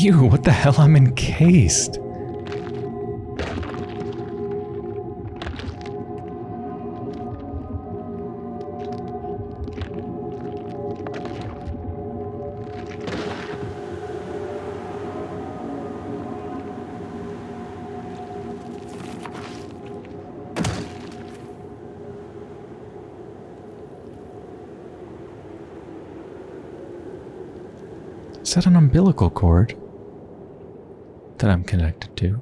What the hell? I'm encased. Is that an umbilical cord that I'm connected to?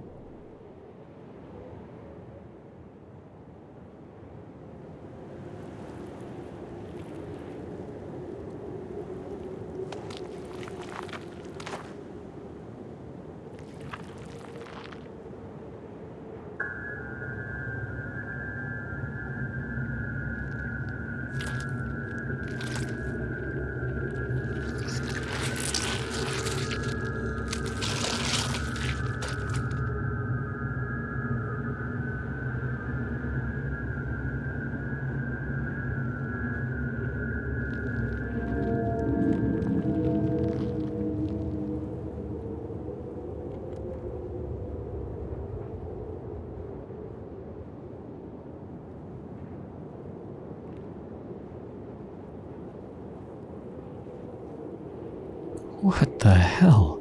What the hell?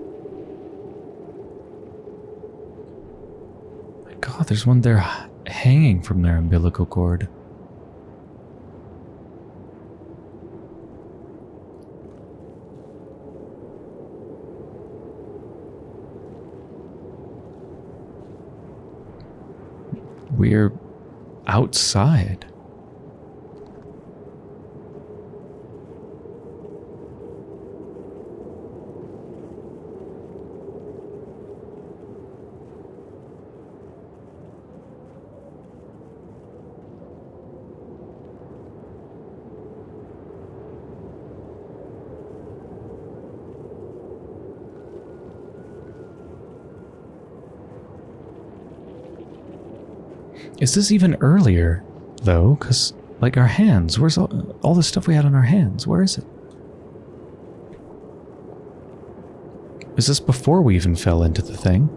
My god, there's one there hanging from their umbilical cord. We're outside. Is this even earlier, though? Because, like, our hands. Where's all, all the stuff we had on our hands? Where is it? Is this before we even fell into the thing?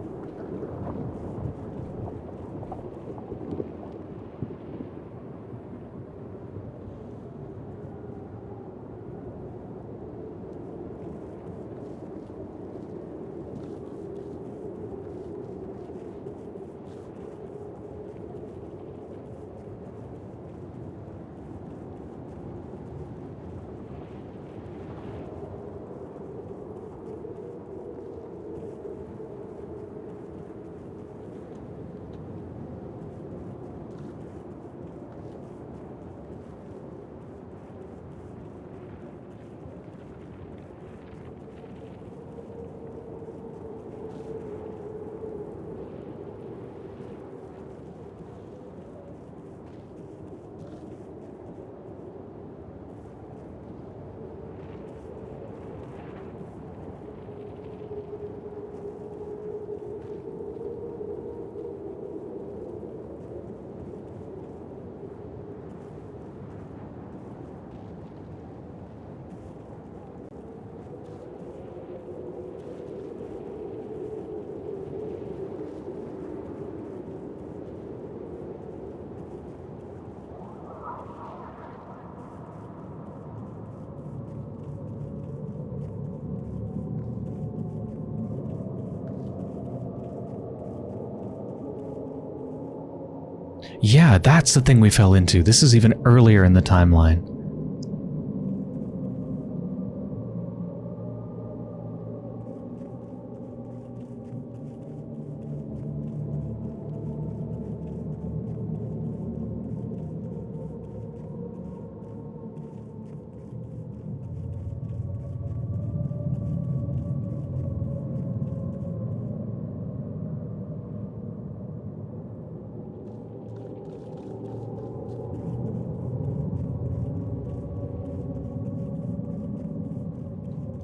Yeah, that's the thing we fell into. This is even earlier in the timeline.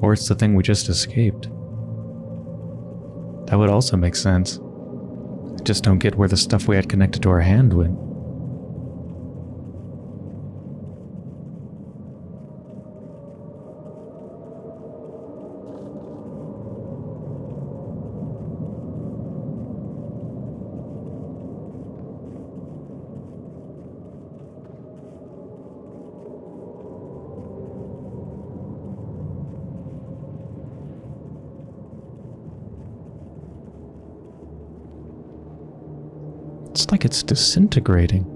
Or it's the thing we just escaped. That would also make sense. I just don't get where the stuff we had connected to our hand went. It's disintegrating.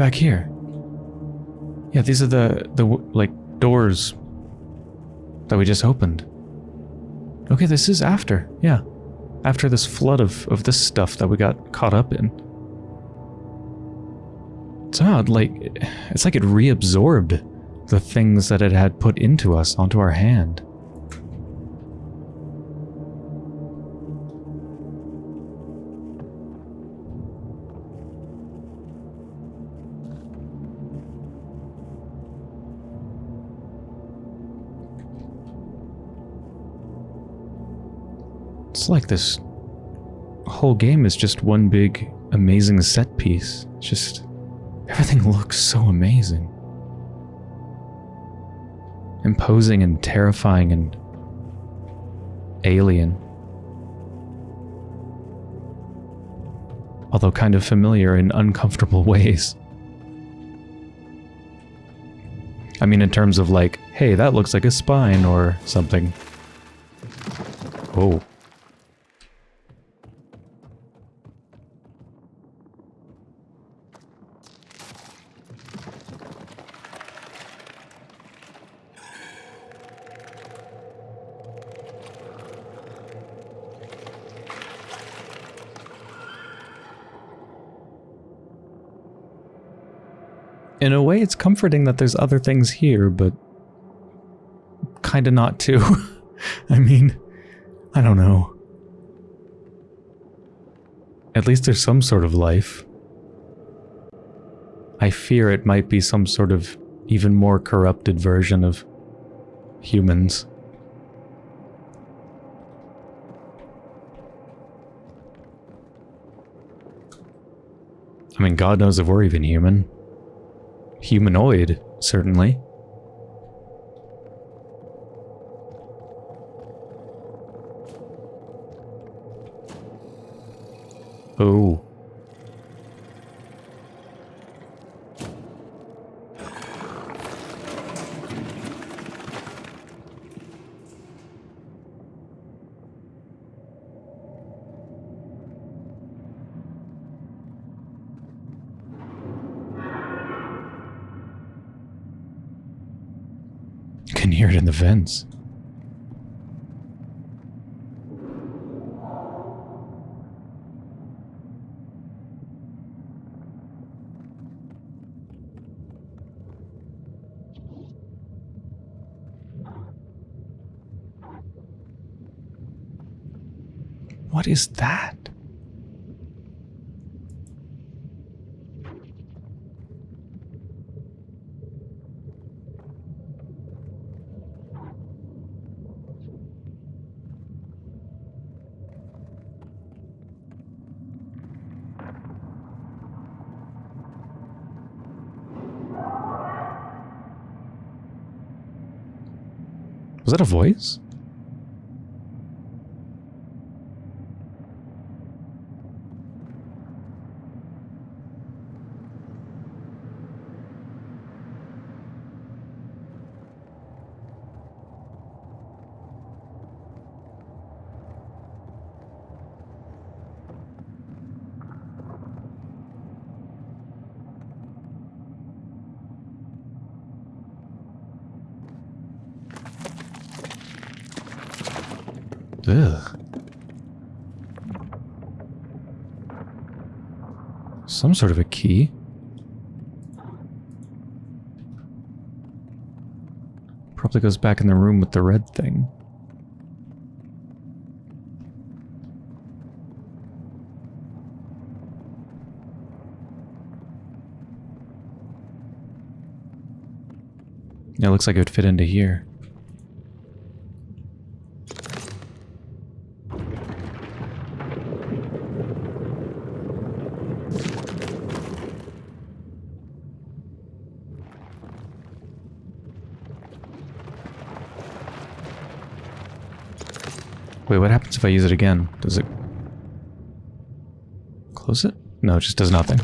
Back here. Yeah, these are the the like doors that we just opened. Okay, this is after. Yeah, after this flood of of this stuff that we got caught up in. Somehow, like it's like it reabsorbed the things that it had put into us onto our hand. It's like this whole game is just one big amazing set piece. It's just everything looks so amazing. Imposing and terrifying and alien. Although kind of familiar in uncomfortable ways. I mean, in terms of like, hey, that looks like a spine or something. Oh. In a way, it's comforting that there's other things here, but kind of not too. I mean, I don't know. At least there's some sort of life. I fear it might be some sort of even more corrupted version of humans. I mean, God knows if we're even human. Humanoid, certainly. Oh. You can hear it in the vents. What is that? Was that a voice? Ugh. Some sort of a key. Probably goes back in the room with the red thing. It looks like it would fit into here. If I use it again? Does it... Close it? No, it just does nothing.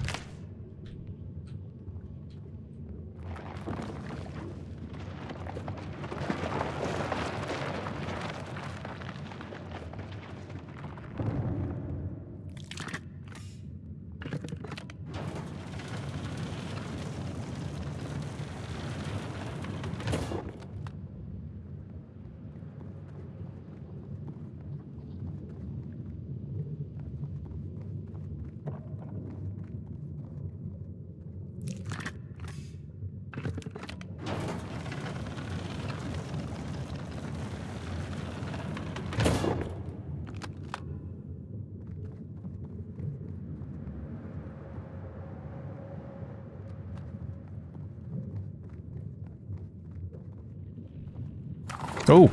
Oh!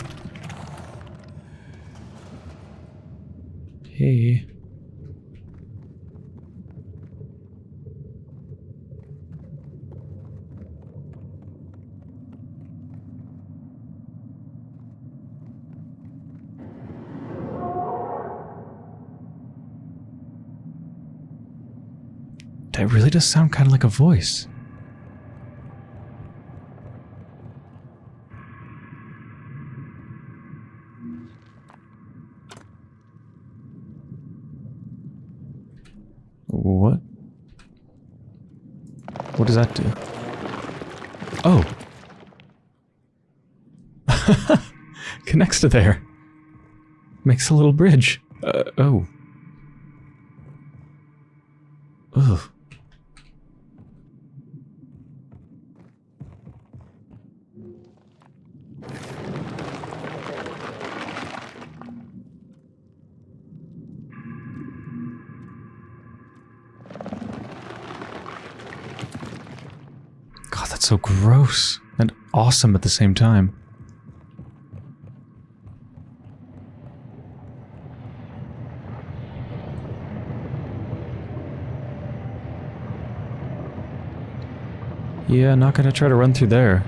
Hey. That really does sound kind of like a voice. What? What does that do? Oh. Connects to there. Makes a little bridge. Uh, oh. Ugh. God, that's so gross and awesome at the same time. Yeah, not gonna try to run through there.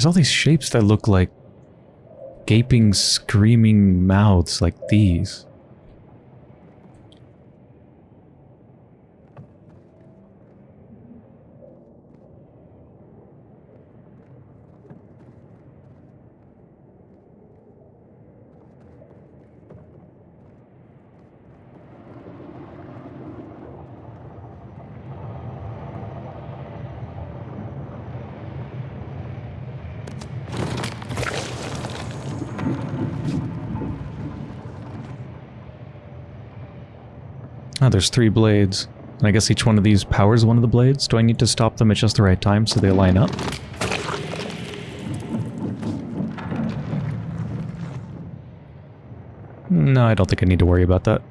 There's all these shapes that look like gaping, screaming mouths like these. Oh, there's three blades. And I guess each one of these powers one of the blades. Do I need to stop them at just the right time so they line up? No, I don't think I need to worry about that.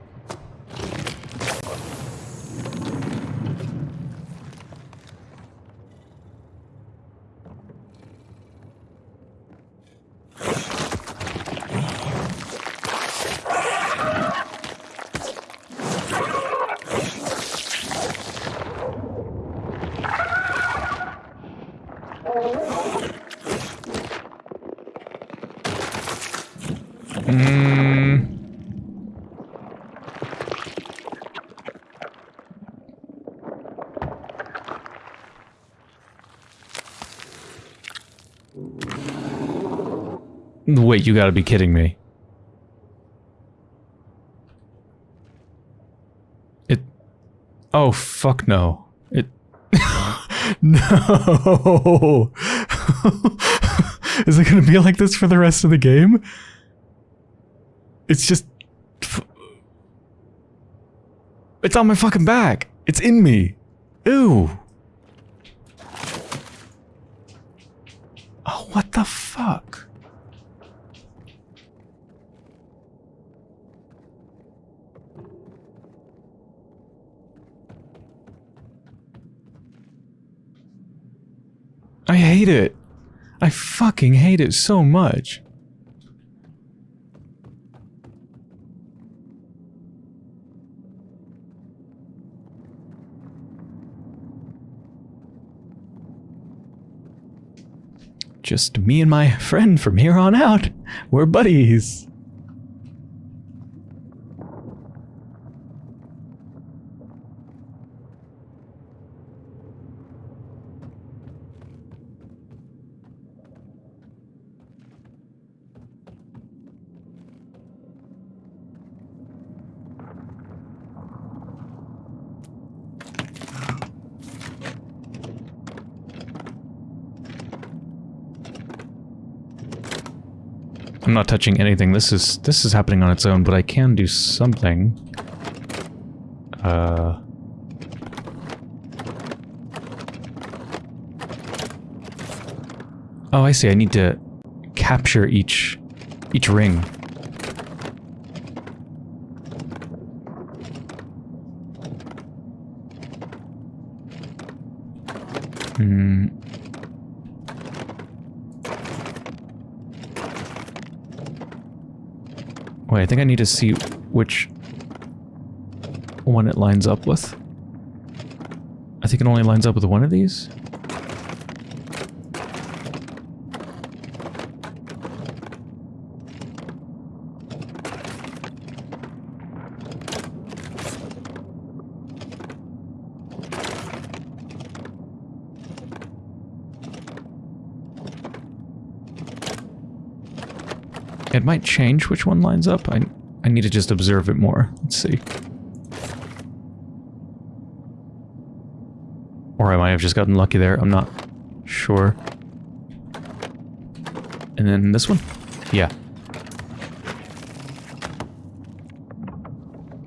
Wait, you gotta be kidding me. It... Oh, fuck no. It... no! Is it gonna be like this for the rest of the game? It's just... It's on my fucking back! It's in me! Ew! Oh, what the fuck? I hate it. I fucking hate it so much. Just me and my friend from here on out. We're buddies. I'm not touching anything. This is this is happening on its own, but I can do something. Uh Oh, I see. I need to capture each each ring. Hmm. Wait, I think I need to see which one it lines up with. I think it only lines up with one of these. It might change which one lines up. I, I need to just observe it more. Let's see. Or I might have just gotten lucky there. I'm not sure. And then this one? Yeah.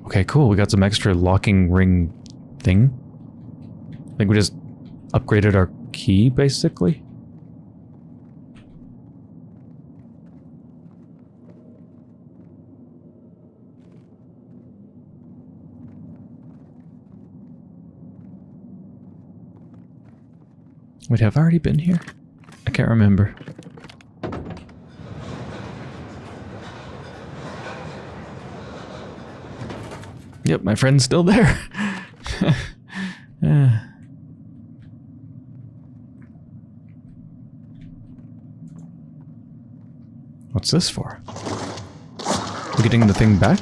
Okay, cool. We got some extra locking ring thing. I think we just upgraded our key, basically. Wait, have I already been here? I can't remember. Yep, my friend's still there. yeah. Uh. What's this for? We getting the thing back?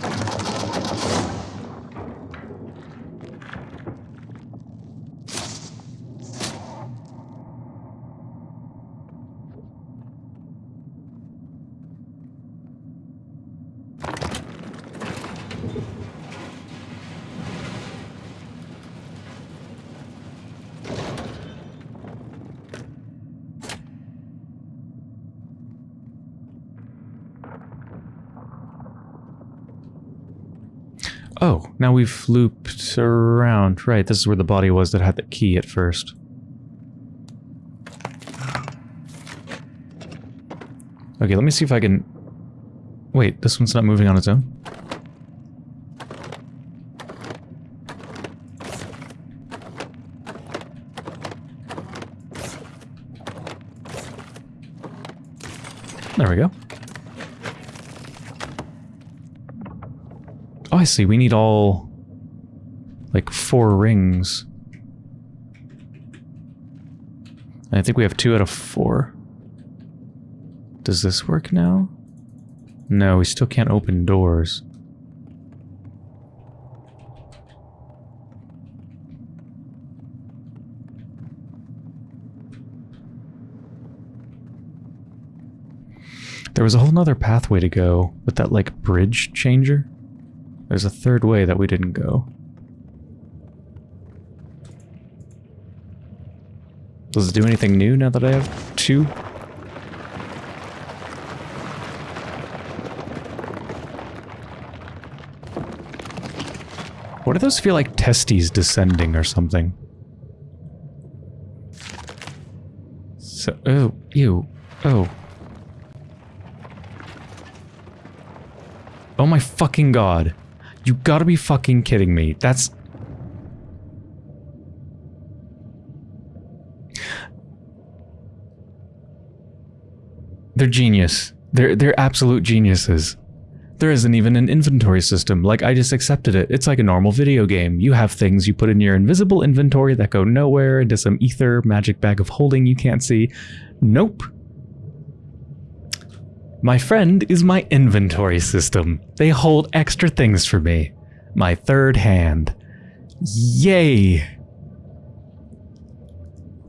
Oh, now we've looped around. Right, this is where the body was that had the key at first. Okay, let me see if I can... Wait, this one's not moving on its own? I see. We need all... Like, four rings. I think we have two out of four. Does this work now? No, we still can't open doors. There was a whole nother pathway to go with that, like, bridge changer. There's a third way that we didn't go. Does it do anything new now that I have two? What do those feel like testes descending or something? So, oh, ew, oh. Oh my fucking god. You gotta be fucking kidding me. That's... They're genius. They're, they're absolute geniuses. There isn't even an inventory system, like I just accepted it. It's like a normal video game. You have things you put in your invisible inventory that go nowhere into some ether magic bag of holding you can't see. Nope. My friend is my inventory system. They hold extra things for me. My third hand. Yay!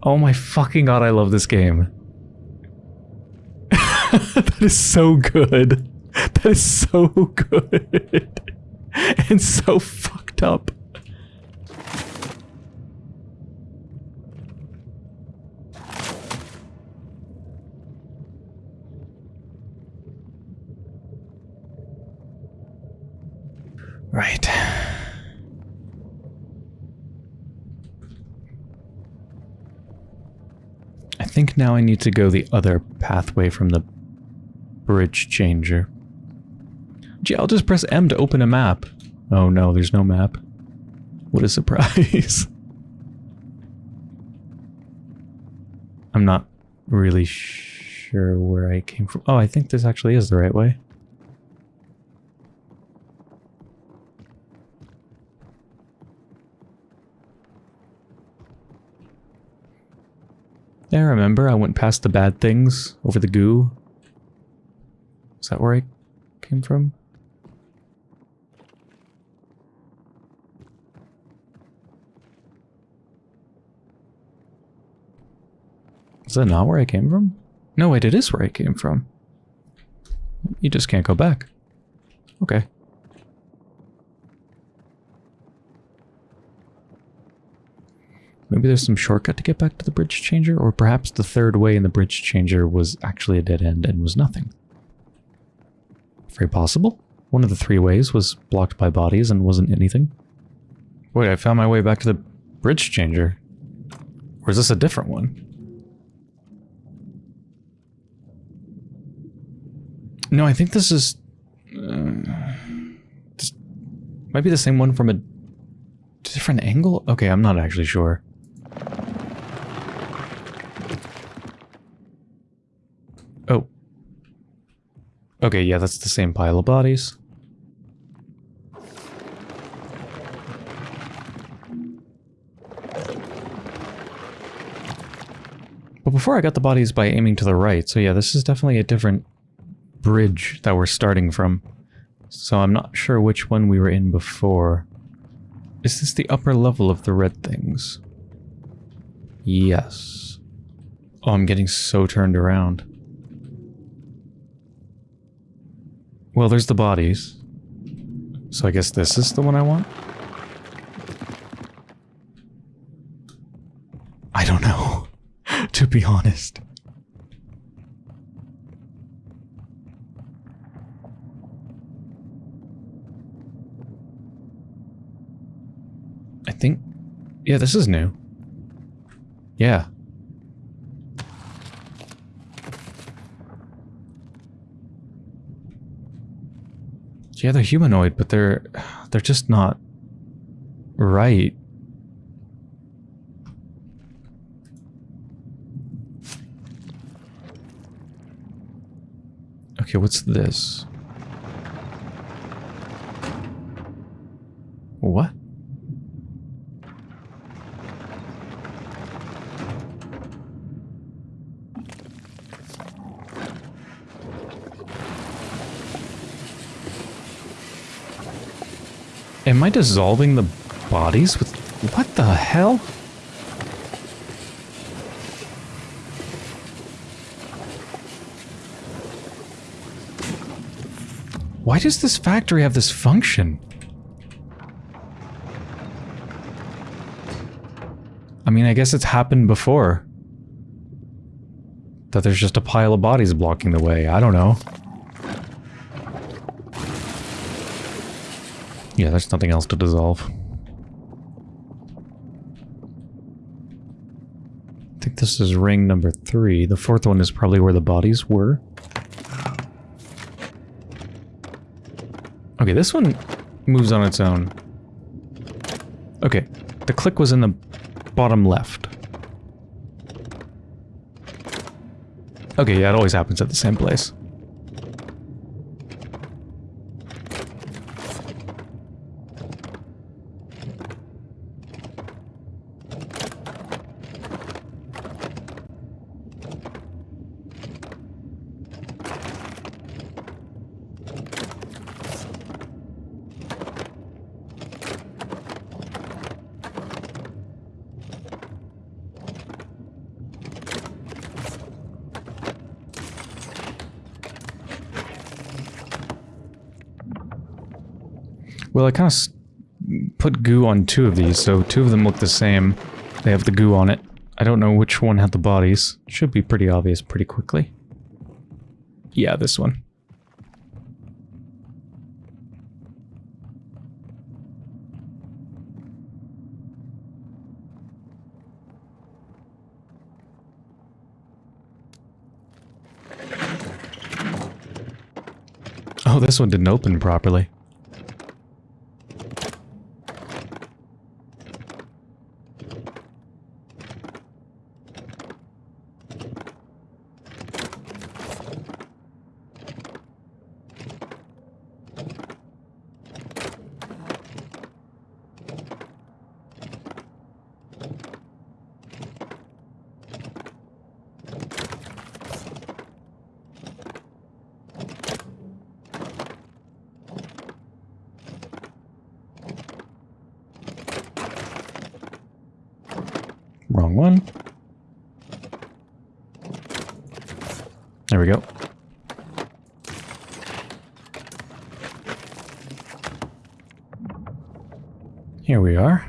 Oh my fucking god, I love this game. that is so good. That is so good. and so fucked up. Right. I think now I need to go the other pathway from the bridge changer. Gee, I'll just press M to open a map. Oh no, there's no map. What a surprise. I'm not really sure where I came from. Oh, I think this actually is the right way. Yeah, remember I went past the bad things over the goo? Is that where I came from? Is that not where I came from? No, wait, it is where I came from. You just can't go back. Okay. Maybe there's some shortcut to get back to the bridge changer, or perhaps the third way in the bridge changer was actually a dead end and was nothing. Very possible. One of the three ways was blocked by bodies and wasn't anything. Wait, I found my way back to the bridge changer. Or is this a different one? No, I think this is... Uh, might be the same one from a different angle? Okay, I'm not actually sure. Oh. Okay, yeah, that's the same pile of bodies. But before I got the bodies by aiming to the right, so yeah, this is definitely a different bridge that we're starting from. So I'm not sure which one we were in before. Is this the upper level of the red things? Yes. Oh, I'm getting so turned around. Well, there's the bodies. So I guess this is the one I want? I don't know, to be honest. I think... Yeah, this is new. Yeah. Yeah, they're humanoid, but they're... They're just not... Right. Okay, what's this? What? Am I dissolving the bodies with... What the hell? Why does this factory have this function? I mean, I guess it's happened before. That there's just a pile of bodies blocking the way. I don't know. Yeah, there's nothing else to dissolve. I think this is ring number three. The fourth one is probably where the bodies were. Okay, this one moves on its own. Okay, the click was in the bottom left. Okay, yeah, it always happens at the same place. Well, I kind of put goo on two of these, so two of them look the same. They have the goo on it. I don't know which one had the bodies. Should be pretty obvious pretty quickly. Yeah, this one. Oh, this one didn't open properly. Wrong one. There we go. Here we are.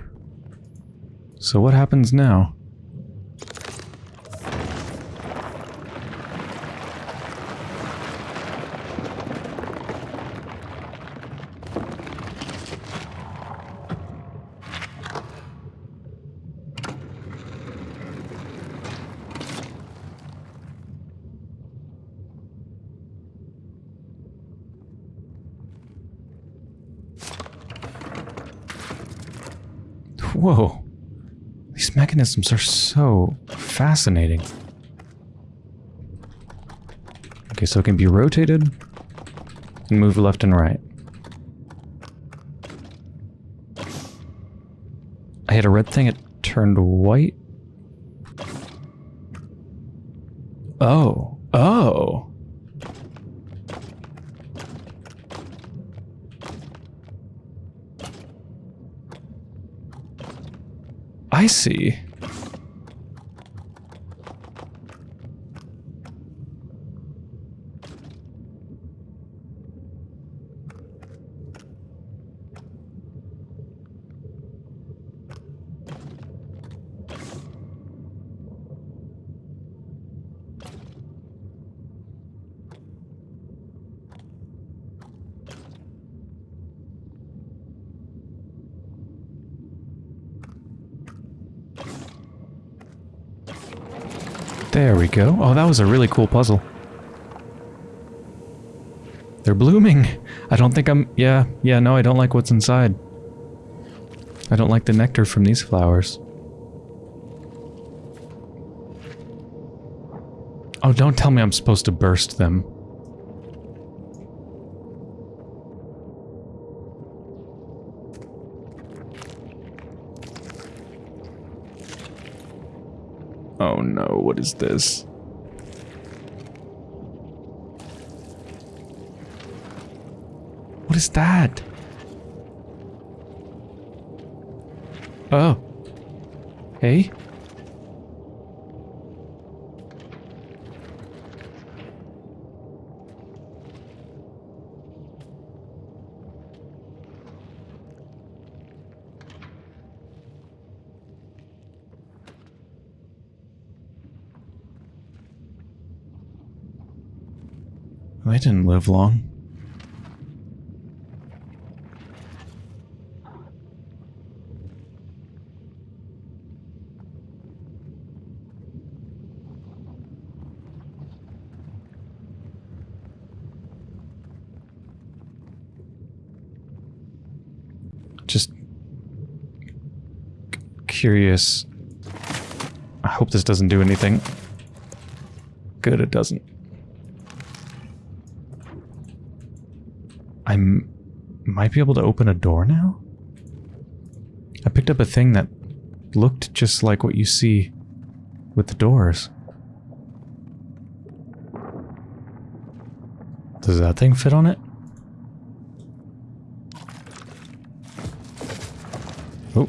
So what happens now? Whoa. Mechanisms are so fascinating. Okay, so it can be rotated and move left and right. I hit a red thing, it turned white. Oh. I see. There we go. Oh, that was a really cool puzzle. They're blooming. I don't think I'm... Yeah, yeah, no, I don't like what's inside. I don't like the nectar from these flowers. Oh, don't tell me I'm supposed to burst them. Oh no, what is this? What is that? Oh. Hey? They didn't live long. Just curious. I hope this doesn't do anything. Good, it doesn't. I might be able to open a door now? I picked up a thing that looked just like what you see with the doors. Does that thing fit on it? Oh.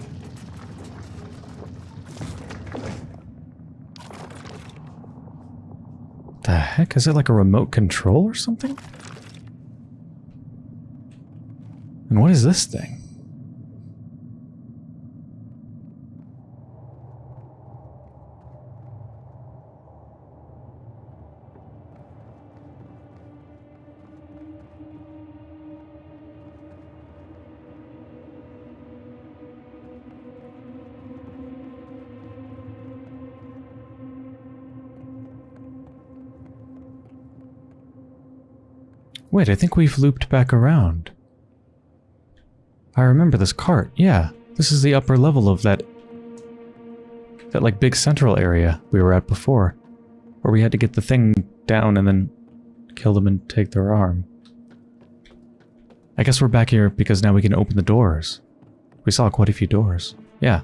The heck? Is it like a remote control or something? And what is this thing? Wait, I think we've looped back around. I remember this cart. Yeah, this is the upper level of that that like big central area we were at before, where we had to get the thing down and then kill them and take their arm. I guess we're back here because now we can open the doors. We saw quite a few doors. Yeah.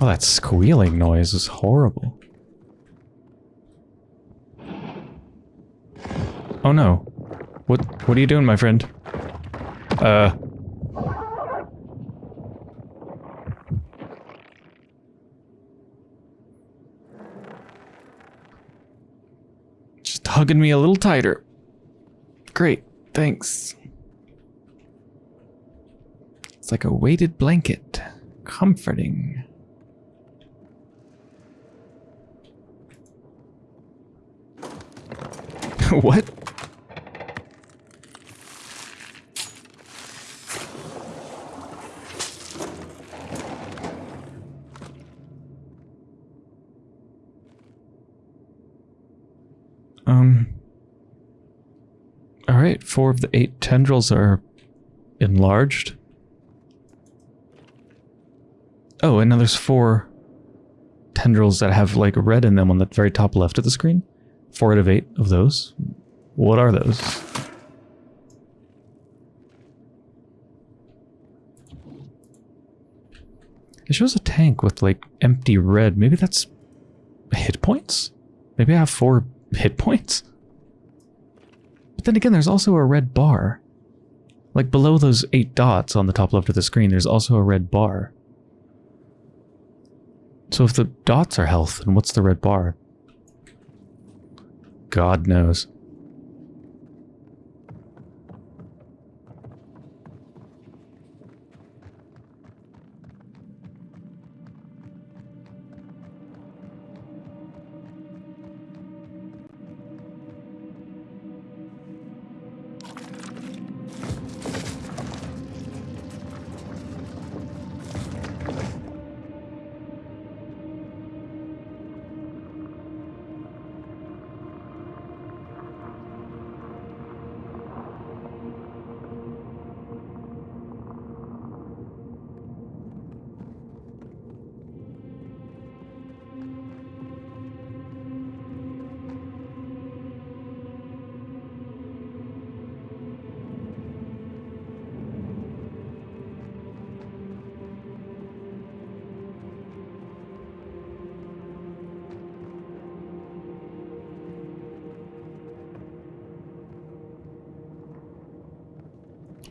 Oh, that squealing noise is horrible. Oh no. What what are you doing, my friend? Uh Just hugging me a little tighter. Great. Thanks. It's like a weighted blanket. Comforting. what? Um. Alright, four of the eight tendrils are enlarged. Oh, and now there's four tendrils that have like red in them on the very top left of the screen. Four out of eight of those. What are those? It shows a tank with like empty red. Maybe that's hit points? Maybe I have four hit points? But then again, there's also a red bar. Like below those eight dots on the top left of the screen, there's also a red bar. So if the dots are health, then what's the red bar? God knows.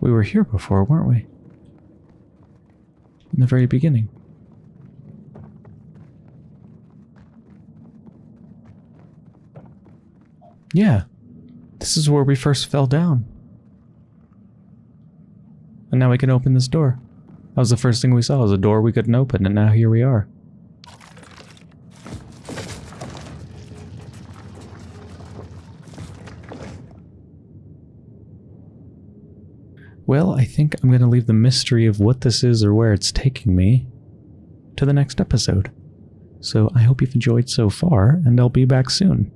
We were here before, weren't we? In the very beginning. Yeah. This is where we first fell down. And now we can open this door. That was the first thing we saw, was a door we couldn't open, and now here we are. Well, I think I'm going to leave the mystery of what this is or where it's taking me to the next episode. So I hope you've enjoyed so far, and I'll be back soon.